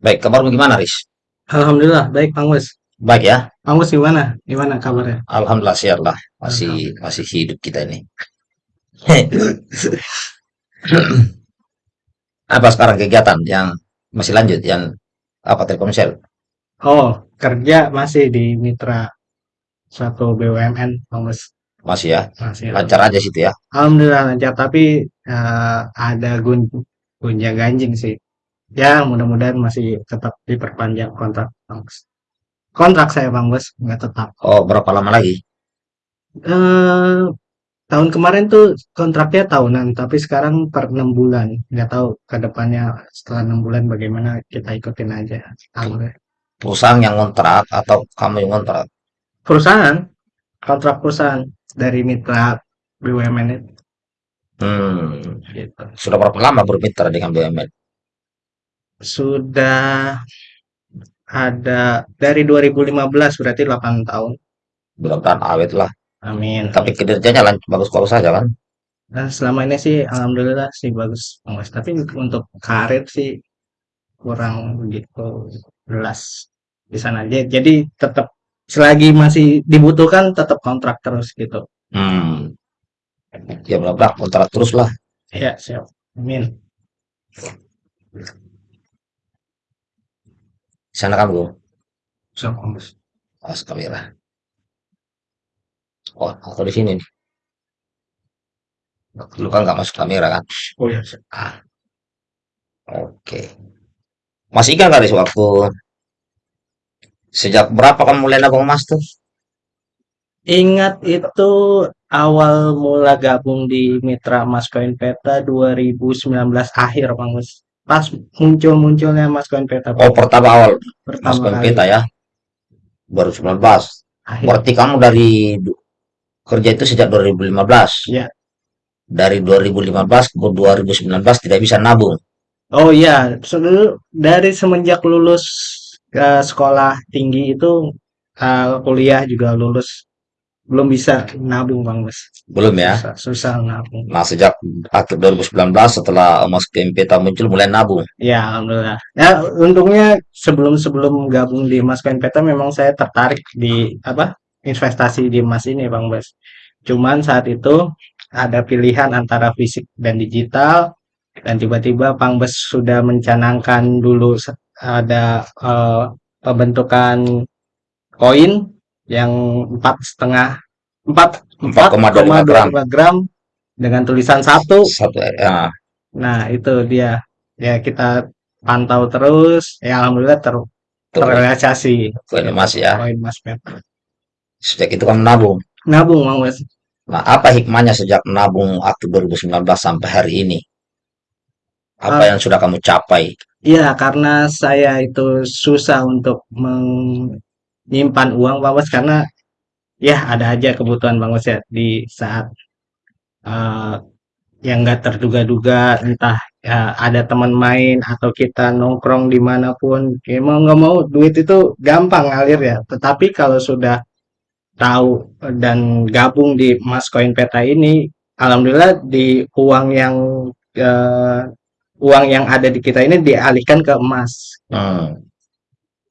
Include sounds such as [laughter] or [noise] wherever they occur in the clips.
Baik, kabarmu gimana, Riz? Alhamdulillah, baik Kang Mus. Baik ya. Kang Mus gimana? Gimana kabarnya? Alhamdulillah sihat lah. Masih masih hidup kita ini. [laughs] Apa sekarang kegiatan yang masih lanjut yang apa Telkomsel? Oh, kerja masih di mitra suatu BUMN, Kang Mus. Masih ya. Masih. Lancar aja situ ya. Alhamdulillah lancar, tapi eh, ada gun gunjang ganjing sih. Ya, mudah-mudahan masih tetap diperpanjang kontrak, Mus. Kontrak saya, Bang Bos, nggak tetap. Oh, berapa lama lagi? Eh, tahun kemarin tuh kontraknya tahunan, tapi sekarang per enam bulan. Nggak tahu ke depannya setelah enam bulan bagaimana kita ikutin aja. Alhamdulillah. Perusahaan yang ngontrak atau kamu yang ngontrak? Perusahaan, kontrak perusahaan dari mitra BUMN itu. Hmm, Gitu. sudah berapa lama bermitra dengan BUMN? Sudah ada dari 2015 berarti 8 tahun. Mudah-mudahan awet lah. Amin. Tapi kinerjanya bagus-bagus saja kan? Nah, selama ini sih alhamdulillah sih bagus, Bang Mas. Tapi untuk karir sih kurang begitu jelas di sana aja. Jadi tetap selagi masih dibutuhkan tetap kontrak terus gitu. Hmm, ya mudah-mudahan kontrak terus lah. Ya, siap. Amin. Sana kan bro. Siap, Mas. Awas kamera. Oh, aku di sini nih. Lu kan nggak masuk kamera kan? Oh ya, siap. Ah, oke. Masih ingat nggak waktu sejak berapa kamu mulai nabung emas tuh? Ingat itu awal mula gabung di Mitra Mas Koin Peta 2019 akhir, Bang Mas. Pas muncul-munculnya Mas Koin Peta Oh, pertama awal pertama kali peta ya, 2019. akhir. Berarti kamu dari kerja itu sejak 2015. Ya. Dari 2015 ke 2019 tidak bisa nabung. Oh iya, sebelum dari semenjak lulus ke sekolah tinggi itu eh, kuliah juga lulus belum bisa nabung Bang Mas. Belum ya? Susah, susah nabung. Nah, sejak akhir 2019 setelah emas ke peta muncul mulai nabung. Ya, alhamdulillah. Ya, untungnya sebelum-sebelum gabung di Mas Peta memang saya tertarik di apa? investasi di emas ini, Bang Bas. Cuman saat itu ada pilihan antara fisik dan digital dan tiba-tiba Bang Bas sudah mencanangkan dulu ada eh, pembentukan koin yang empat setengah empat empat 4,25 gram. gram dengan tulisan satu Satu, ya, Nah, itu dia. Ya, kita pantau terus. Ya, alhamdulillah ter terrealisasi. koin emas ya. Koin Mas Peta. Sejak itu kamu nabung. Nabung, Bang Mas. Nah, apa hikmahnya sejak nabung aktif 2019 sampai hari ini? Apa Ah. yang sudah kamu capai? Iya, karena saya itu susah untuk menyimpan uang, Bang Mas, karena ya ada aja kebutuhan Bang Mas ya di saat eh, yang nggak terduga-duga, entah ya, ada teman main atau kita nongkrong di mana pun, ya mau nggak mau duit itu gampang ngalir ya. Tetapi kalau sudah tahu dan gabung di Mas Koin Peta ini, alhamdulillah di uang yang eh, uang yang ada di kita ini dialihkan ke emas. Hmm,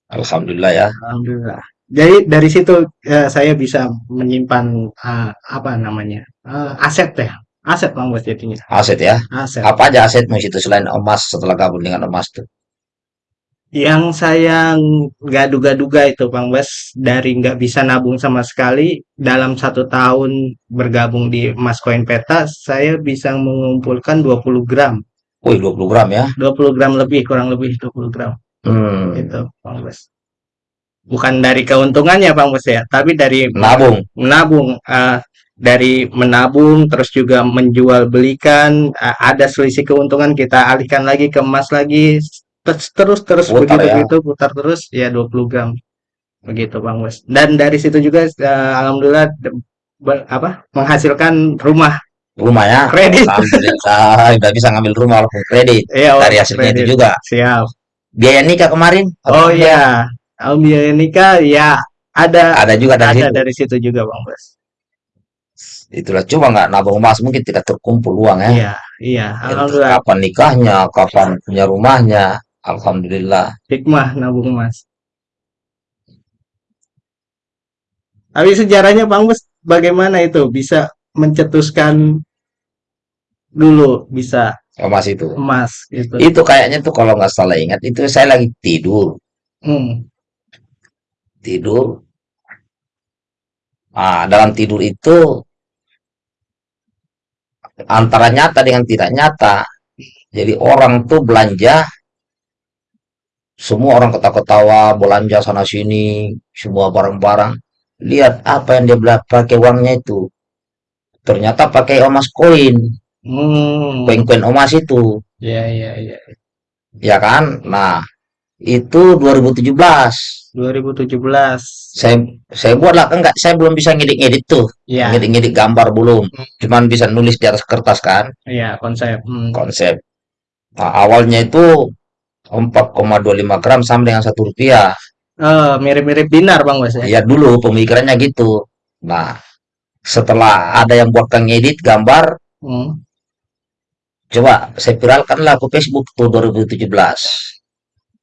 Alhamdulillah ya. Alhamdulillah. Jadi dari situ eh, saya bisa menyimpan eh, apa namanya eh, aset ya, aset Bang Bos jadinya, Aset ya. aset. Apa aja asetmu itu selain emas setelah gabung dengan emas tuh? Yang saya nggak duga-duga itu Bang Bas dari nggak bisa nabung sama sekali dalam satu tahun bergabung di Mas Koin Peta saya bisa mengumpulkan 20 gram Wih, 20 gram ya. 20 gram lebih kurang lebih 20 gram Hmm, gitu Bang Bas bukan dari keuntungannya Bang Bas ya tapi dari nabung. menabung eh, dari menabung terus juga menjual belikan eh, ada selisih keuntungan kita alihkan lagi ke emas lagi terus terus terus Putar begitu ya. begitu putar terus ya 20 gram begitu Bang Wes dan dari situ juga eh, alhamdulillah ber- apa menghasilkan rumah Rumah ya. kredit udah [laughs] bisa ngambil rumah walaupun kredit. ya Dari hasilnya itu juga. siap Biaya nikah kemarin? oh ya biaya nikah ya ada Ada juga dari ada situ. dari situ juga Bang Wes Itulah coba nggak nabung emas mungkin tidak terkumpul uang ya. iya iya alhamdulillah Kapan nikahnya, kapan punya rumahnya. Alhamdulillah. Hikmah nabung emas. Tapi sejarahnya Bang Bos bagaimana itu bisa mencetuskan dulu bisa Emas itu. emas gitu. Itu kayaknya tuh kalau nggak salah ingat itu saya lagi tidur, Hmm. tidur. Ah, dalam tidur itu antara nyata dengan tidak nyata. Jadi orang tuh belanja, semua orang ketawa-ketawa, belanja sana sini, semua barang-barang. Lihat apa yang dia pakai uangnya itu. Ternyata pakai emas koin, Hmm. koin-koin emas itu, Ya, ya, ya. ya kan? Nah, itu 2017. 2017. Saya saya buatlah kan nggak, saya belum bisa ngedit-ngedit tuh, Ya, ngedit-ngedit gambar belum. Hmm. Cuman bisa nulis di atas kertas kan, ya konsep. Hmm. konsep. Nah, awalnya itu 4,25 gram sama dengan satu rupiah. Eh, mirip-mirip dinar Bang Bos ya. Ya dulu pemikirannya gitu. Nah, setelah ada yang buat ngedit gambar, Hmm. Coba saya viralkan lah ke Facebook tuh 2017.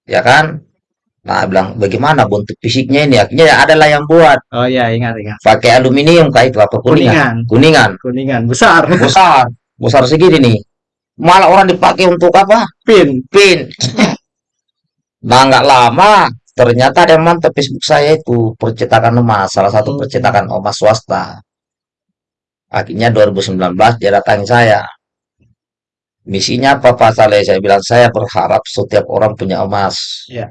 Ya kan? Nah, bilang bagaimana bentuk fisiknya ini? Akhirnya ya adalah yang buat Oh ya, ingat ingat. pakai aluminium kayak itu apa kuningan? Kuningan, Kuningan. kuningan besar. [laughs] Besar, besar segini nih. Malah orang dipakai untuk apa? Pin. Pin. Nah, nggak lama ternyata ada yang mantap Facebook saya itu percetakan emas, salah satu Hmm. percetakan emas swasta. Akhirnya 2019 dia datangi saya. Misinya apa Pak Saleh? Saya bilang saya berharap setiap orang punya emas Ya.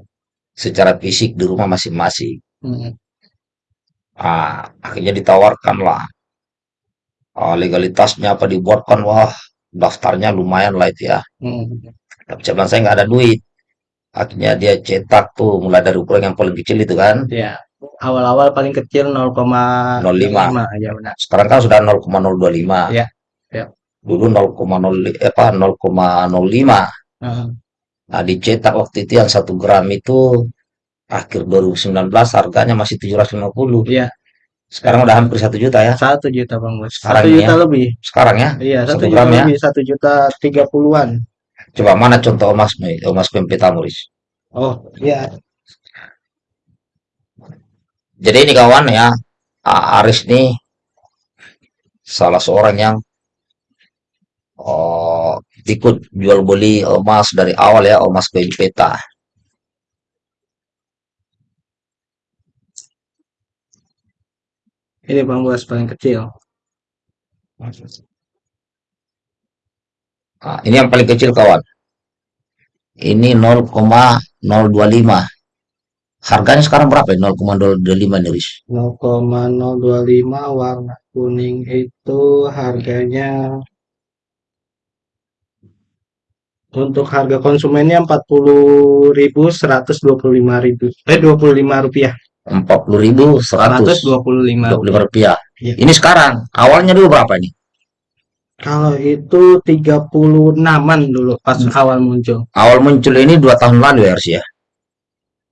secara fisik di rumah masing-masing. Hmm. Ah, akhirnya ditawarkan lah. Ah, legalitasnya apa dibuatkan? Wah, daftarnya lumayan lah itu ya. Hmm. Tapi saya bilang saya nggak ada duit. Akhirnya dia cetak tuh mulai dari ukuran yang paling kecil itu kan. Ya. Awal-awal paling kecil 0,05 ya benar. Sekarang kan sudah 0,025. Ya, ya. Dulu 0,0 eh, apa 0,05. Heeh. Nah, dicetak waktu itu yang satu gram itu akhir 2019 harganya masih 750. Iya, Sekarang udah hampir satu juta ya. satu juta Bang Bos. Satu ini juta ya. lebih. Sekarang ya. Iya, satu juta gram ya. lebih, satu juta tiga puluhan. Coba mana contoh emas nih, emas PMP Tamuris. Oh, iya. Jadi ini kawan ya, Aris nih salah seorang yang oh, ikut jual beli emas dari awal ya, emas koin peta. Ini Bang Bos paling kecil. Nah, ini yang paling kecil kawan. Ini 0,025. Harganya sekarang berapa ya? 0,025 nih, Riz. 0,025 warna kuning itu harganya untuk harga konsumennya 40.125.000 eh 25 rupiah 40.125 125 rupiah. Iya. Ini sekarang. Awalnya dulu berapa ini? kalau itu 36an dulu pas Hmm. awal muncul Awal muncul ini dua tahun lalu ya, Riz ya.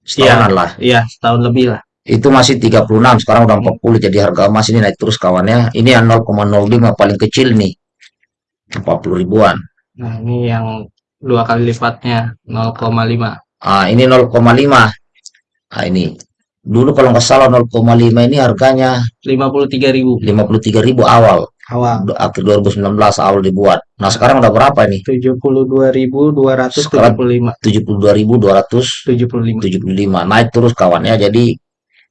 Setahunan lah. iya setahun lebih lah Itu masih 36, sekarang udah 40. Jadi harga emas ini naik terus kawannya. Ini yang 0,05 paling kecil nih. 40 ribuan. nah ini yang dua kali lipatnya 0,5 Ah, ini 0,5. Nah, ini. Dulu kalau nggak salah 0,5 ini harganya 53.000 53.000 awal. awal Akhir 2019 awal dibuat. Nah, sekarang udah berapa nih? 72.275 72.275. 75 Naik terus kawannya. Jadi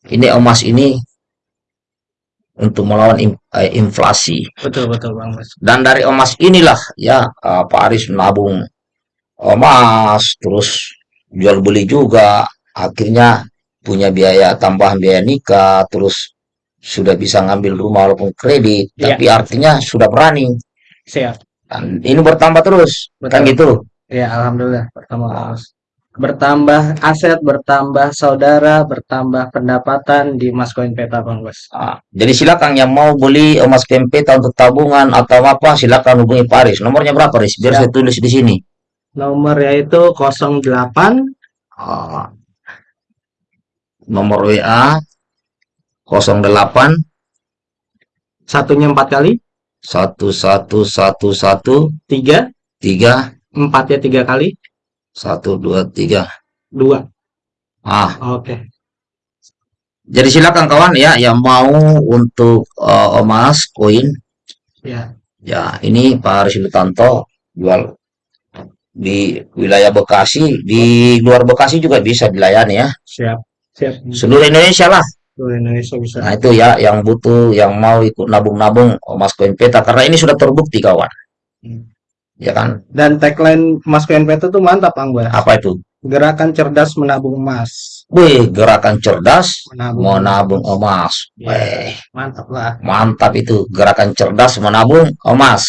ini emas ini untuk melawan eh, inflasi. betul betul Bang Bos Dan dari emas inilah ya eh, Pak Aris menabung emas, terus jual beli juga. Akhirnya punya biaya tambahan biaya nikah, terus sudah bisa ngambil rumah walaupun kredit, Iya. tapi artinya sudah berani. siap Dan ini bertambah terus, kan Betul. gitu. Ya, alhamdulillah pertama Mas. Bertambah aset, bertambah saudara, bertambah pendapatan di Mas Koin Peta Bang Bos. Ah, jadi silakan yang mau beli emas kempeta untuk tabungan atau apa, silakan hubungi Pak Aris. Nomornya berapa, Aris? Biar saya tulis di sini. Nomor yaitu 08 Ah, nomor WA 08 satunya empat kali, 1111 tiga, 3 empatnya tiga kali, Satu, dua, tiga. Dua. Ah, Oke. jadi silakan kawan ya yang mau untuk eh, emas koin. Ya. ya ini Pak Aris Lutanto jual di wilayah Bekasi di luar Bekasi juga bisa dilayani ya Siap. Siap. seluruh Indonesia lah Seluruh Indonesia bisa. nah itu ya yang butuh yang mau ikut nabung-nabung emas koin peta karena ini sudah terbukti kawan Hmm. ya kan Dan tagline Mas KNPT tuh mantap, Bang Bas. apa itu Gerakan cerdas menabung emas. Wih, gerakan cerdas Menabung. menabung emas. Ya. Wih, Mantap lah. mantap itu gerakan cerdas menabung emas.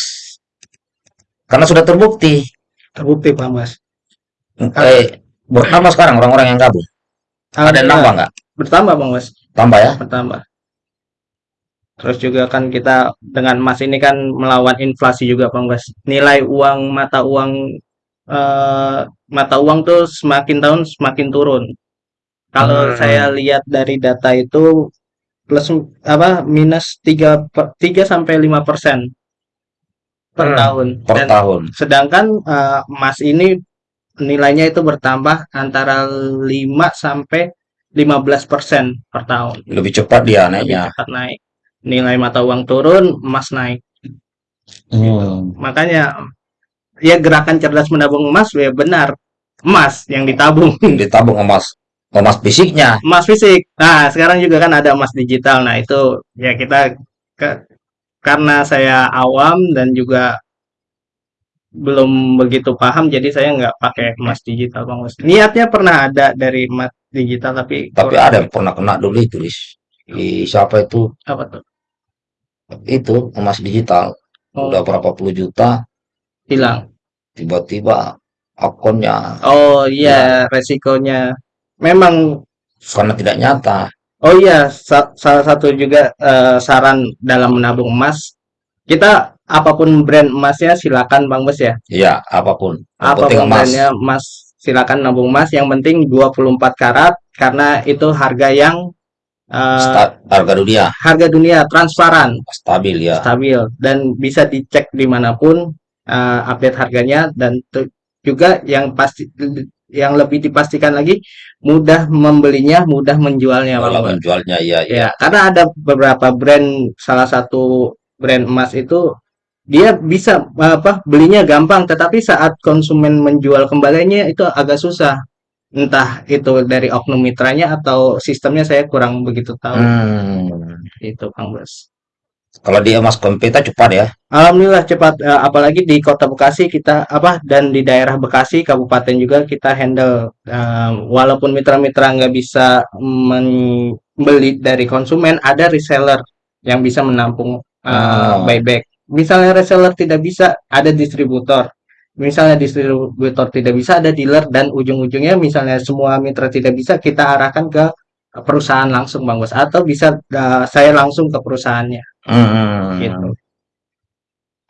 Karena sudah terbukti. Terbukti, Bang Bas. Eh, bertambah sekarang orang-orang yang gabung. Ada yang nambah nggak? Bertambah, Bang Bas. Tambah ya? Bertambah. Terus juga kan kita dengan emas ini kan melawan inflasi juga, Bang Bas. Nilai uang mata uang eh, mata uang tuh semakin tahun semakin turun. Kalau Hmm. saya lihat dari data itu plus apa minus 3 per- 3 sampai 5 persen per Hmm, tahun. Per Dan tahun. sedangkan eh, emas ini nilainya itu bertambah antara 5 sampai 15 persen per tahun. Lebih cepat dia Lebih naiknya. cepat naik. Nilai mata uang turun, emas naik. Hmm. Makanya ya gerakan cerdas menabung emas ya benar. Emas yang ditabung. [laughs] Ditabung emas. Emas fisiknya. emas fisik. Nah, sekarang juga kan ada emas digital. Nah, itu ya kita ke- karena saya awam dan juga belum begitu paham, jadi saya nggak pakai emas digital, Bang Mas. Niatnya pernah ada dari emas digital, tapi Tapi ada yang pernah kena dulu itu, Lis. Di siapa itu? apa tuh? Itu emas digital. Oh, Udah berapa puluh juta. hilang. Tiba-tiba akunnya Oh Ya. iya, resikonya memang. karena tidak nyata. Oh iya, sa- salah satu juga eh, saran dalam menabung emas, kita apa pun brand emasnya silakan Bang Bos ya. Iya, apa pun. Yang apa pun emas. brandnya emas silakan nabung emas yang penting 24 karat karena itu harga yang eh, Sta- harga dunia harga dunia transparan stabil ya. stabil dan bisa dicek di mana pun eh, update harganya dan juga yang pasti yang lebih dipastikan lagi mudah membelinya mudah menjualnya Bos. menjualnya iya iya. ya karena ada beberapa brand salah satu brand emas itu dia bisa apa belinya gampang tetapi saat konsumen menjual kembalinya itu agak susah entah itu dari oknum mitranya atau sistemnya saya kurang begitu tahu Hmm. itu Kang Bos. Kalau di emas kompeta cepat ya. Alhamdulillah cepat eh, apalagi di Kota Bekasi kita apa dan di daerah Bekasi kabupaten juga kita handle Eh, walaupun mitra-mitra nggak bisa membeli dari konsumen ada reseller yang bisa menampung Oh. buyback. Misalnya reseller tidak bisa ada distributor. Misalnya distributor tidak bisa ada dealer dan ujung-ujungnya misalnya semua mitra tidak bisa kita arahkan ke perusahaan langsung Bang Bos atau bisa eh, saya langsung ke perusahaannya Hmm. gitu.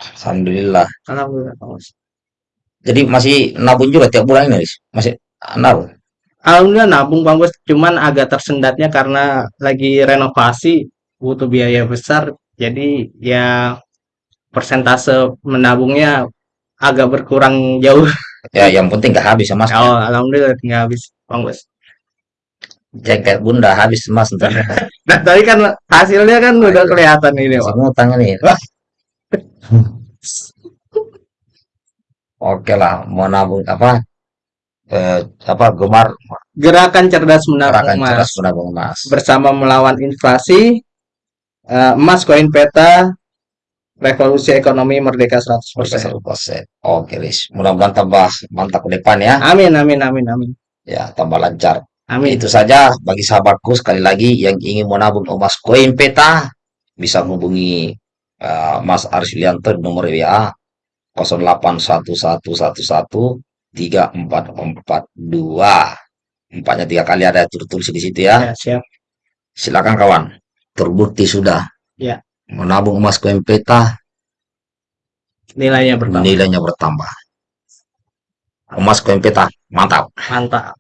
Alhamdulillah. Alhamdulillah. Jadi masih nabung juga tiap bulan ini, Lis? Masih nabung. Alhamdulillah nabung Bang Bos, cuman agak tersendatnya karena lagi renovasi, butuh biaya besar, jadi ya persentase menabungnya agak berkurang jauh. Ya, yang penting nggak habis emasnya. Oh, alhamdulillah tinggal habis Bang Bos. Jengket bunda habis emas ntar. [laughs] Nah, tadi kan hasilnya kan udah kelihatan ini, Bang. ngutang ini. [laughs] Oke lah, mau nabung apa? Eh, apa gemar Gerakan cerdas menabung gerakan emas cerdas menabung emas. bersama melawan inflasi, eh, emas koin peta, revolusi ekonomi merdeka 100%. 100%. Oke, Lis. Mudah-mudahan tambah mantap ke depan ya. Amin, amin, amin, amin. Ya, tambah lancar. Amin. Itu saja bagi sahabatku sekali lagi yang ingin menabung emas koin peta bisa menghubungi eh, Mas Arsilianto di nomor WA 0811113442. Empatnya tiga kali ada tertulis di situ ya. Ya, siap. Silakan kawan. Terbukti sudah. Ya. Menabung emas koin peta Nilainya bertambah. nilainya bertambah. Emas koin peta mantap. Mantap.